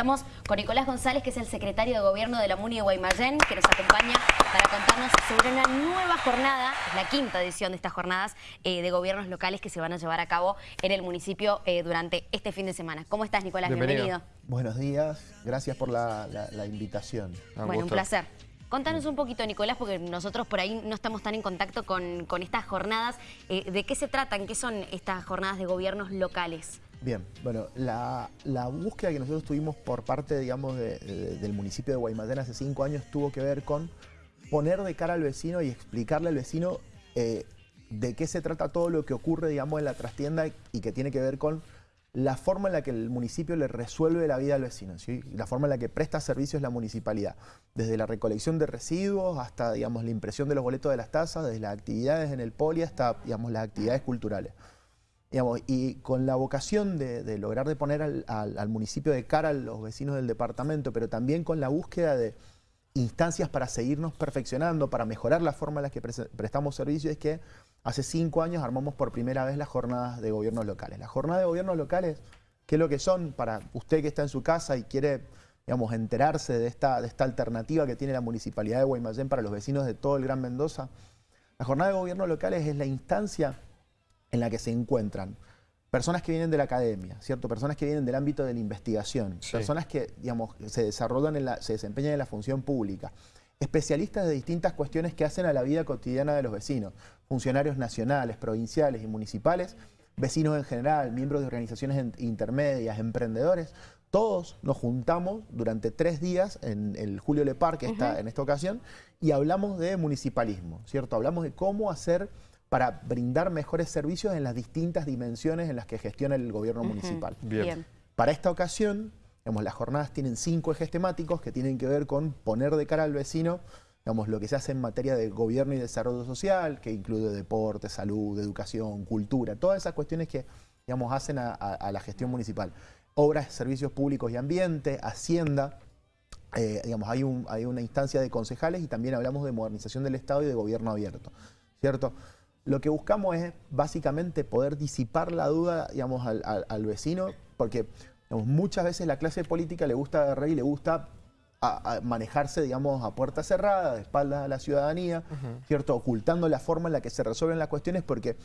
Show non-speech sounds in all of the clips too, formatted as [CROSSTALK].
Estamos con Nicolás González, que es el secretario de Gobierno de la MUNI de Guaymallén, que nos acompaña para contarnos sobre una nueva jornada, la quinta edición de estas jornadas eh, de gobiernos locales que se van a llevar a cabo en el municipio eh, durante este fin de semana. ¿Cómo estás, Nicolás? Bienvenido. Buenos días, gracias por la, invitación. bueno, un placer. Contanos un poquito, Nicolás, porque nosotros por ahí no estamos tan en contacto con, estas jornadas. Eh, ¿De qué se tratan? ¿Qué son estas jornadas de gobiernos locales? Bien, bueno, la, búsqueda que nosotros tuvimos por parte, digamos, del municipio de Guaymallén hace cinco años tuvo que ver con poner de cara al vecino y explicarle al vecino eh, de qué se trata todo lo que ocurre, digamos, en la trastienda y que tiene que ver con la forma en la que el municipio le resuelve la vida al vecino, la forma en la que presta servicios la municipalidad, desde la recolección de residuos hasta digamos, la impresión de los boletos de las tasas, desde las actividades en el poli hasta digamos, las actividades culturales y con la vocación de, lograr de poner al, municipio de cara a los vecinos del departamento, pero también con la búsqueda de instancias para seguirnos perfeccionando, para mejorar la forma en la que prestamos servicios, es que hace cinco años armamos por primera vez las jornadas de gobiernos locales. Las jornadas de gobiernos locales, ¿qué es lo que son? Para usted que está en su casa y quiere digamos, enterarse de esta, de esta alternativa que tiene la Municipalidad de Guaymallén para los vecinos de todo el Gran Mendoza, la jornada de gobiernos locales es la instancia en la que se encuentran personas que vienen de la academia, ¿cierto? Personas que vienen del ámbito de la investigación, personas que, digamos, se desarrollan, en la, se desempeñan en la función pública, especialistas de distintas cuestiones que hacen a la vida cotidiana de los vecinos, funcionarios nacionales, provinciales y municipales, vecinos en general, miembros de organizaciones intermedias, emprendedores, todos nos juntamos durante tres días en el Julio Lepar, que está en esta ocasión, y hablamos de municipalismo, ¿cierto? Hablamos de cómo hacer para brindar mejores servicios en las distintas dimensiones en las que gestiona el gobierno municipal. Bien. Para esta ocasión, digamos, las jornadas tienen cinco ejes temáticos que tienen que ver con poner de cara al vecino digamos, lo que se hace en materia de gobierno y desarrollo social, que incluye deporte, salud, educación, cultura, todas esas cuestiones que digamos, hacen a, la gestión municipal. Obras, servicios públicos y ambiente, hacienda, eh, digamos, hay, un, hay una instancia de concejales y también hablamos de modernización del Estado y de gobierno abierto, ¿cierto? Lo que buscamos es básicamente poder disipar la duda digamos, al, vecino, porque muchas veces la clase política le gusta agarrar y le gusta manejarse digamos, a puerta cerrada, de espaldas a la ciudadanía, ¿cierto? ocultando la forma en la que se resuelven las cuestiones, porque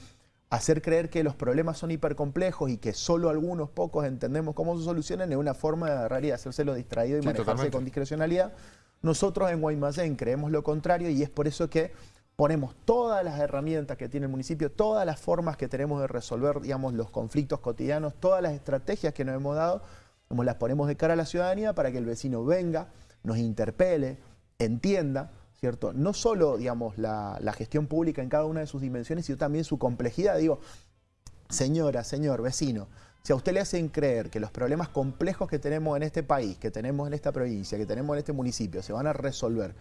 hacer creer que los problemas son hipercomplejos y que solo algunos pocos entendemos cómo se solucionan es una forma de agarrar y hacérselo distraído y manejarse con discrecionalidad. Nosotros en Guaymallén creemos lo contrario y es por eso que ponemos todas las herramientas que tiene el municipio, todas las formas que tenemos de resolver digamos, los conflictos cotidianos, todas las estrategias que nos hemos dado, las ponemos de cara a la ciudadanía para que el vecino venga, nos interpele, entienda, ¿cierto? No solo digamos, la, gestión pública en cada una de sus dimensiones, sino también su complejidad. Digo, señora, señor, vecino, si a usted le hacen creer que los problemas complejos que tenemos en este país, que tenemos en esta provincia, que tenemos en este municipio, se van a resolver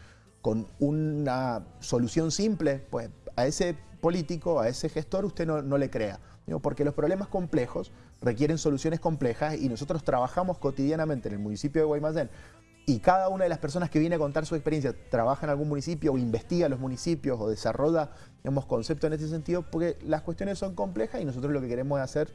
con una solución simple, pues a ese político, a ese gestor, usted no, le crea. porque los problemas complejos requieren soluciones complejas y nosotros trabajamos cotidianamente en el municipio de Guaymallén y cada una de las personas que viene a contar su experiencia trabaja en algún municipio o investiga los municipios o desarrolla digamos, conceptos en ese sentido porque las cuestiones son complejas y nosotros lo que queremos hacer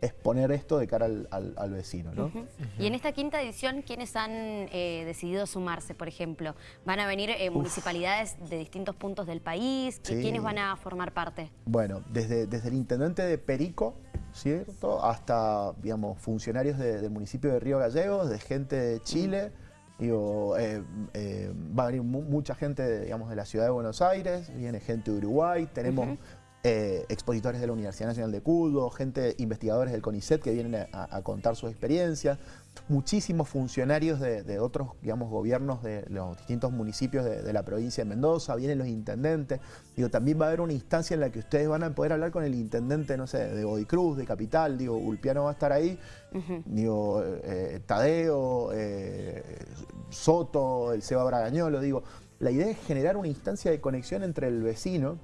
exponer esto de cara al, vecino. ¿no? Y en esta quinta edición, ¿quiénes han eh, decidido sumarse, por ejemplo? ¿Van a venir eh, municipalidades de distintos puntos del país? ¿Quiénes van a formar parte? Bueno, desde, desde el intendente de Perico, ¿cierto? Hasta, digamos, funcionarios del municipio de Río Gallegos, de gente de Chile, Digo, eh, va a venir mucha gente digamos, de la ciudad de Buenos Aires, viene gente de Uruguay, tenemos eh, expositores de la Universidad Nacional de Cudo, gente, investigadores del CONICET que vienen a, contar sus experiencias, muchísimos funcionarios de, otros, digamos, gobiernos de los distintos municipios de, la provincia de Mendoza, vienen los intendentes, digo, también va a haber una instancia en la que ustedes van a poder hablar con el intendente, no sé, de Bodicruz, de Capital, digo, Ulpiano va a estar ahí, digo, eh, Tadeo, eh, Soto, el Seba Bragañolo, digo, la idea es generar una instancia de conexión entre el vecino,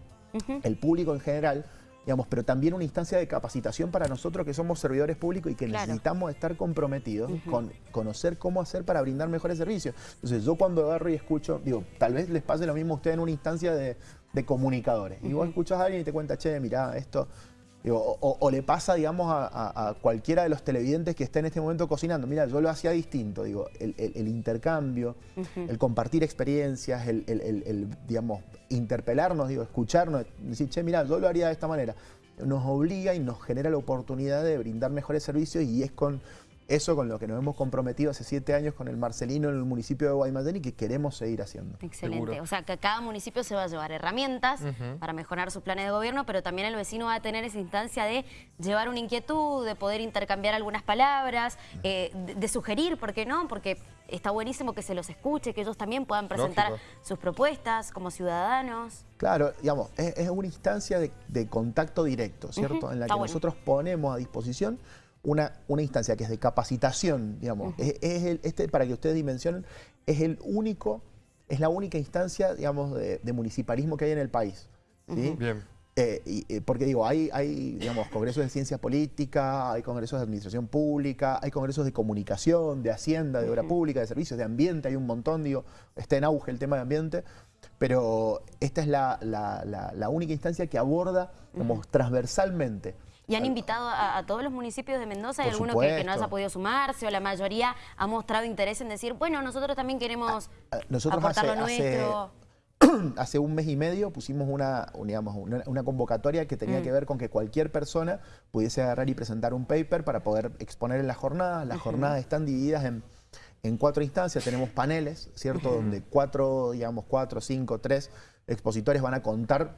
el público en general, digamos, pero también una instancia de capacitación para nosotros que somos servidores públicos y que necesitamos estar comprometidos con conocer cómo hacer para brindar mejores servicios. Entonces yo cuando agarro y escucho, digo, tal vez les pase lo mismo a ustedes en una instancia de, comunicadores. Y vos escuchas a alguien y te cuenta, che, mirá, esto o, le pasa, digamos, a, cualquiera de los televidentes que está en este momento cocinando. Mira, yo lo hacía distinto, digo, el, intercambio, el compartir experiencias, el, digamos, interpelarnos, digo, escucharnos, decir, che, mira, yo lo haría de esta manera. Nos obliga y nos genera la oportunidad de brindar mejores servicios y es con eso con lo que nos hemos comprometido hace siete años con el Marcelino en el municipio de Guaymallén y que queremos seguir haciendo. Excelente. O sea, que cada municipio se va a llevar herramientas para mejorar sus planes de gobierno, pero también el vecino va a tener esa instancia de llevar una inquietud, de poder intercambiar algunas palabras, eh, de, sugerir, ¿por qué no? Porque está buenísimo que se los escuche, que ellos también puedan presentar sus propuestas como ciudadanos. Claro, digamos, es, una instancia de, contacto directo, ¿cierto? En la que nosotros ponemos a disposición una, una instancia que es de capacitación, digamos. es, el, este, para que ustedes dimensionen, es el único, es la única instancia, digamos, de, municipalismo que hay en el país. Bien. Eh, y, eh, porque digo, hay, hay digamos, congresos de ciencia política, hay congresos de administración pública, hay congresos de comunicación, de hacienda, de obra pública, de servicios, de ambiente, hay un montón, digo, está en auge el tema de ambiente, pero esta es la, la, única instancia que aborda, como transversalmente, ¿Y han invitado a, todos los municipios de Mendoza? ¿Hay alguno que, no haya podido sumarse o la mayoría ha mostrado interés en decir, bueno, nosotros también queremos ah, ah, aportar lo nuestro? [CLEARS THROAT] Hace, un mes y medio pusimos una, digamos, una, convocatoria que tenía mm. que ver con que cualquier persona pudiese agarrar y presentar un paper para poder exponer en la jornada. Las jornadas están divididas en, en, cuatro instancias. Tenemos paneles, ¿cierto? Donde cuatro, digamos, cuatro, cinco, tres expositores van a contar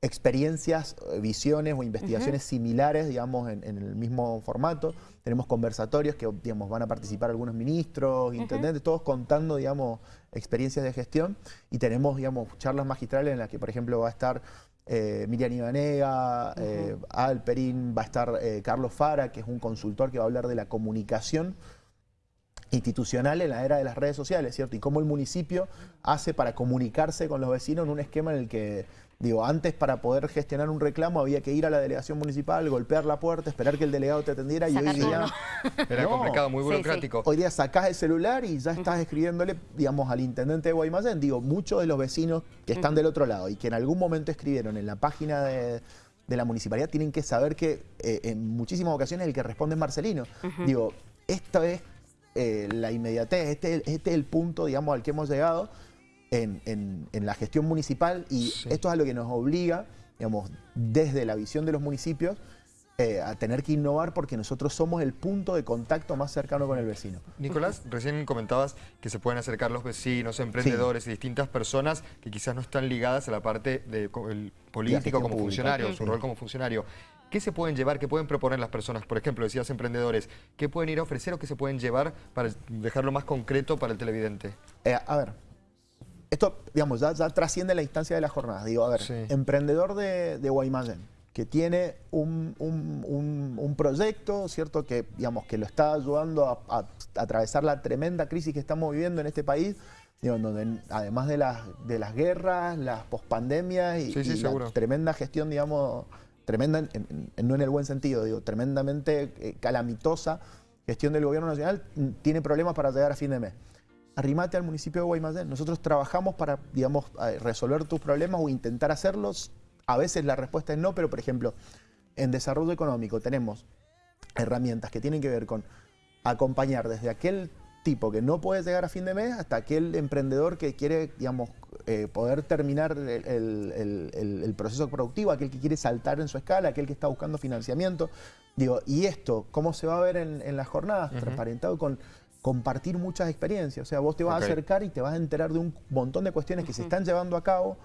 experiencias, eh, visiones o investigaciones similares, digamos, en, el mismo formato. Tenemos conversatorios que, digamos, van a participar algunos ministros, intendentes, todos contando, digamos, experiencias de gestión. Y tenemos, digamos, charlas magistrales en las que, por ejemplo, va a estar eh, Miriam Ibanega, eh, Alperín, va a estar Carlos Fara, que es un consultor que va a hablar de la comunicación institucional en la era de las redes sociales, ¿cierto? Y cómo el municipio hace para comunicarse con los vecinos en un esquema en el que, digo, antes para poder gestionar un reclamo había que ir a la delegación municipal, golpear la puerta, esperar que el delegado te atendiera y hoy día... [LAUGHS] Era complicado, muy burocrático. Hoy día sacás el celular y ya estás escribiéndole, digamos, al intendente de Guaymallén. Digo, muchos de los vecinos que están del otro lado y que en algún momento escribieron en la página de la municipalidad tienen que saber que eh, en muchísimas ocasiones el que responde es Marcelino. Digo, esta vez eh, la inmediatez. Este, este, es el punto, digamos, al que hemos llegado en, la gestión municipal y esto es a lo que nos obliga, digamos, desde la visión de los municipios, eh, a tener que innovar porque nosotros somos el punto de contacto más cercano con el vecino. Nicolás, recién comentabas que se pueden acercar los vecinos, emprendedores y distintas personas que quizás no están ligadas a la parte del político como funcionario, su rol como funcionario. ¿Qué se pueden llevar, qué pueden proponer las personas? Por ejemplo, decías emprendedores, ¿qué pueden ir a ofrecer o qué se pueden llevar para dejarlo más concreto para el televidente? Eh, a ver, esto, digamos, ya, trasciende la instancia de la jornada. Digo, a ver, emprendedor de, de Guaymallén, que tiene un, proyecto, ¿cierto? Que, digamos, que lo está ayudando a, atravesar la tremenda crisis que estamos viviendo en este país, digo, donde además de las, de las guerras, las pospandemias y, y la tremenda gestión, digamos, tremenda, no en el buen sentido, digo, tremendamente eh, calamitosa gestión del gobierno nacional, mm, tiene problemas para llegar a fin de mes. Arrimate al municipio de Guaymallén. Nosotros trabajamos para, digamos, resolver tus problemas o intentar hacerlos. A veces la respuesta es no, pero por ejemplo, en desarrollo económico tenemos herramientas que tienen que ver con acompañar desde aquel tipo que no puede llegar a fin de mes hasta aquel emprendedor que quiere, digamos, eh, poder terminar el, proceso productivo, aquel que quiere saltar en su escala, aquel que está buscando financiamiento. Digo, y esto, ¿cómo se va a ver en, las jornadas? Transparentado con compartir muchas experiencias. O sea, vos te vas a acercar y te vas a enterar de un montón de cuestiones que se están llevando a cabo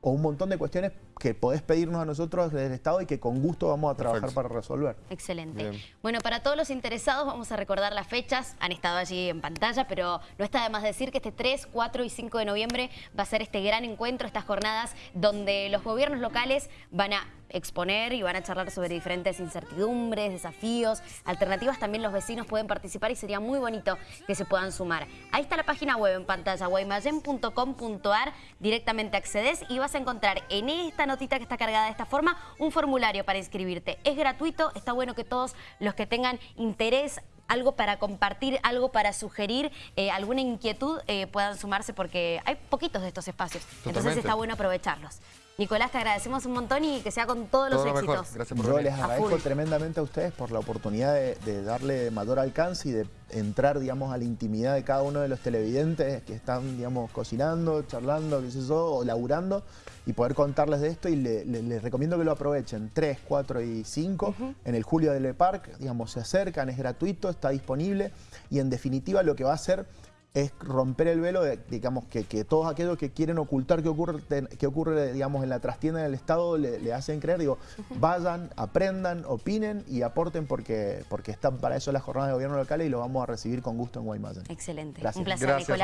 o un montón de cuestiones que podés pedirnos a nosotros desde el Estado y que con gusto vamos a trabajar para resolver. Excelente. Bueno, para todos los interesados vamos a recordar las fechas, han estado allí en pantalla, pero no está de más decir que este 3, 4 y 5 de noviembre va a ser este gran encuentro, estas jornadas donde los gobiernos locales van a exponer y van a charlar sobre diferentes incertidumbres, desafíos, alternativas. También los vecinos pueden participar y sería muy bonito que se puedan sumar. Ahí está la página web en pantalla, guaymayen.com.ar. Directamente accedes y vas a encontrar en esta notita que está cargada de esta forma un formulario para inscribirte. Es gratuito, está bueno que todos los que tengan interés algo para compartir, algo para sugerir, eh, alguna inquietud, eh, puedan sumarse porque hay poquitos de estos espacios. Entonces está bueno aprovecharlos. Nicolás, te agradecemos un montón y que sea con todos los éxitos. Gracias por Yo venir. les agradezco tremendamente a ustedes por la oportunidad de, de, darle mayor alcance y de entrar, digamos, a la intimidad de cada uno de los televidentes que están, digamos, cocinando, charlando, qué sé yo, o laburando y poder contarles de esto. Y le, le, les recomiendo que lo aprovechen. 3, 4 y 5 en el Julio del Park, digamos, se acercan, es gratuito, está disponible. Y en definitiva lo que va a hacer es romper el velo de, digamos, que, que, todos aquellos que quieren ocultar qué ocurre, qué ocurre digamos, en la trastienda del Estado le, le hacen creer, digo, [LAUGHS] vayan, aprendan, opinen y aporten porque, porque están para eso las jornadas de gobierno local y lo vamos a recibir con gusto en Guaymallén. Excelente. Gracias. Un placer, Gracias. Nicolás.